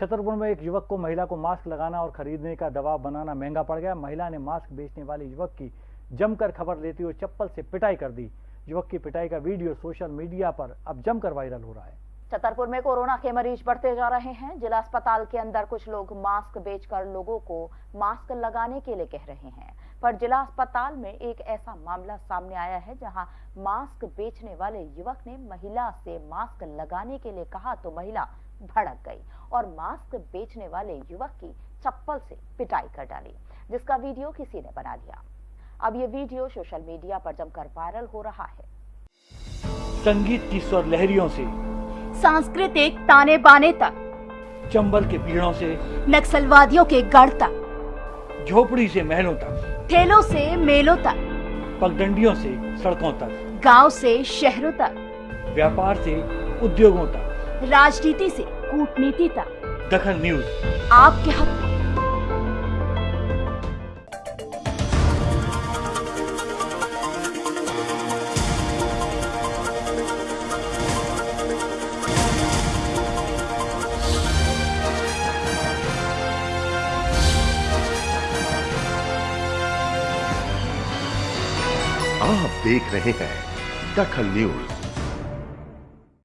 छतरपुर में एक युवक को महिला को मास्क लगाना और खरीदने का दबाव बनाना महँगा पड़ गया। महिला ने मास्क बेचने वाले युवक की जमकर खबर लेते हुए चप्पल से पिटाई कर दी। युवक की पिटाई का वीडियो सोशल मीडिया पर अब जमकर वायरल हो रहा है। छतरपुर में कोरोना के मरीज़ बढ़ते जा रहे हैं। जिला अस्पताल के अंदर कुछ लोग मास्क बेचकर लोगों को मास्क लगाने के लिए कह रहे हैं। पर जिला अस्पताल में एक ऐसा मामला सामने आया है, जहाँ मास्क बेचने वाले युवक ने महिला से मास्क लगाने के लिए कहा तो महिला भड़क गई और मास्क बेचने वाले युवक की चप्पल से पिटाई कर डाली, जिसका वीडियो किसी ने बना लिया। अब ये वीडियो सोशल मीडिया पर जमकर वायरल हो रहा है। संगीत की स्वर लहरियों से सांस्कृतिक ताने बाने तक। चंबल के पीड़ों से नक्सलवादियों के गढ़ तक। झोपड़ी से महलों तक। ठेलों से मेलों तक। पगडंडियों से सड़कों तक। गाँव से शहरों तक। व्यापार से उद्योगों तक। राजनीति से कूटनीति तक। दखन न्यूज़। आपके हक। आप देख रहे हैं दखल न्यूज़।